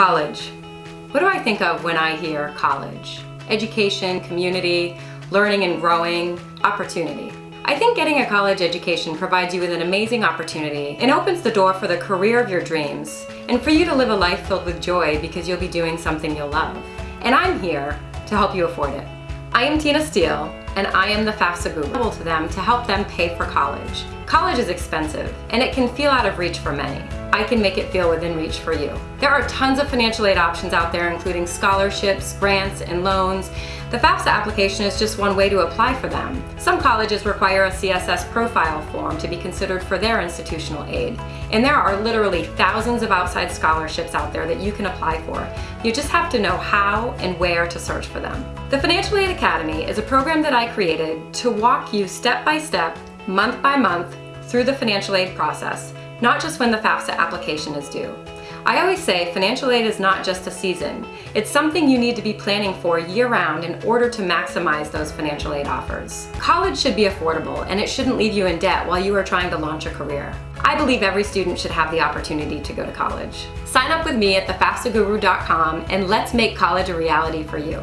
College. What do I think of when I hear college? Education, community, learning and growing, opportunity. I think getting a college education provides you with an amazing opportunity and opens the door for the career of your dreams and for you to live a life filled with joy because you'll be doing something you'll love. And I'm here to help you afford it. I am Tina Steele, and I am the FAFSA guru to them to help them pay for college. College is expensive, and it can feel out of reach for many. I can make it feel within reach for you. There are tons of financial aid options out there, including scholarships, grants, and loans. The FAFSA application is just one way to apply for them. Some colleges require a CSS profile form to be considered for their institutional aid. And there are literally thousands of outside scholarships out there that you can apply for. You just have to know how and where to search for them. The Financial Aid Academy is a program that I created to walk you step by step, month by month, through the financial aid process, not just when the FAFSA application is due. I always say financial aid is not just a season. It's something you need to be planning for year-round in order to maximize those financial aid offers. College should be affordable and it shouldn't leave you in debt while you are trying to launch a career. I believe every student should have the opportunity to go to college. Sign up with me at thefafsaguru.com and let's make college a reality for you.